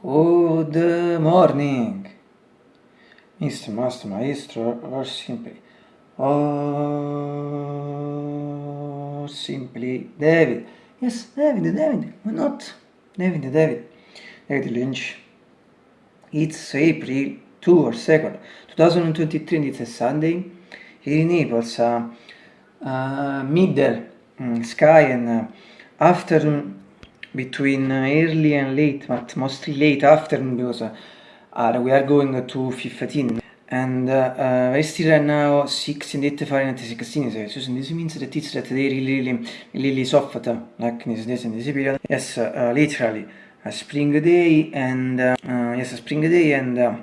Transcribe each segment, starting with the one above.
Good morning, Mr. Master Maestro, or simply, or simply David. Yes, David, David, why not? David, David, David Lynch. It's April 2 or 2nd, 2023, and it's a Sunday. Here in Naples, uh, uh, middle mm, sky and uh, afternoon between early and late, but mostly late afternoon because uh, we are going to 15 and uh, uh, I still right now 16 8 Fahrenheit 16 Celsius and this means that it's that they really really really soft like in this days in this period. Yes uh, literally. A spring day and uh, uh, yes a spring day and uh,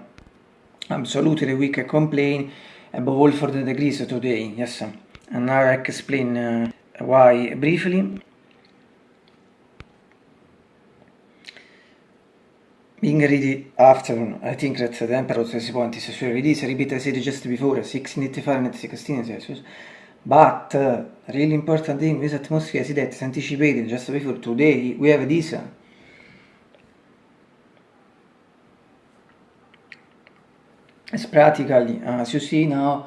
absolutely we can complain above all for the degrees today. Yes and now I explain uh, why briefly Being ready afternoon, I think that the temperature is point is actually this repeat I said just before, 16 Fahrenheit, 16 Celsius. But uh, really important thing, this atmosphere is that anticipated just before today, we have this. It's practically, as you see now,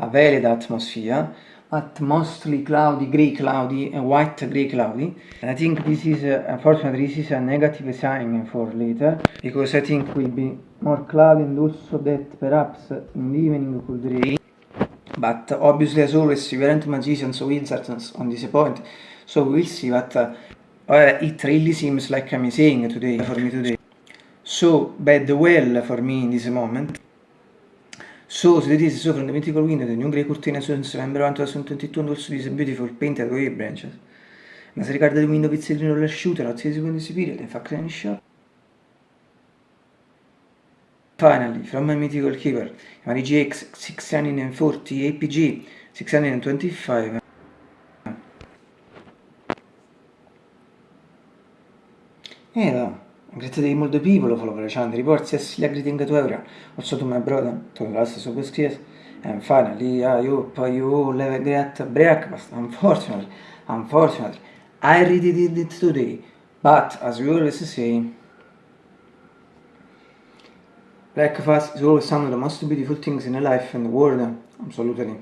a valid atmosphere but mostly cloudy, grey cloudy, and white grey cloudy. And I think this is, uh, unfortunately, this is a negative sign for later, because I think will be more cloudy and also that perhaps in the evening could rain. But obviously, as always, we aren't magicians or wizards on this point, so we'll see, but uh, it really seems like I'm saying today, for me today. So, bad well for me in this moment. So, is so from the mythical window, the new grey curtain since November 1, 2022 and also this beautiful painted wave branches. Ma se ricorda il window pizzettino dell'asciutto, not see when this period, in fact, any shot. Finally, from my mythical keeper, my GX 640 APG 625. Eh, no. Great day multiple people the channel reports yes like greeting to everyone. Also to my brother to the last subscribers and finally I hope you have a great breakfast. Unfortunately unfortunately I already did it today but as we always say breakfast is always one of the most beautiful things in life and the world absolutely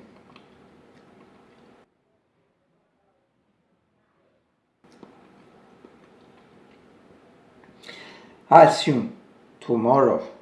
I'll see you tomorrow.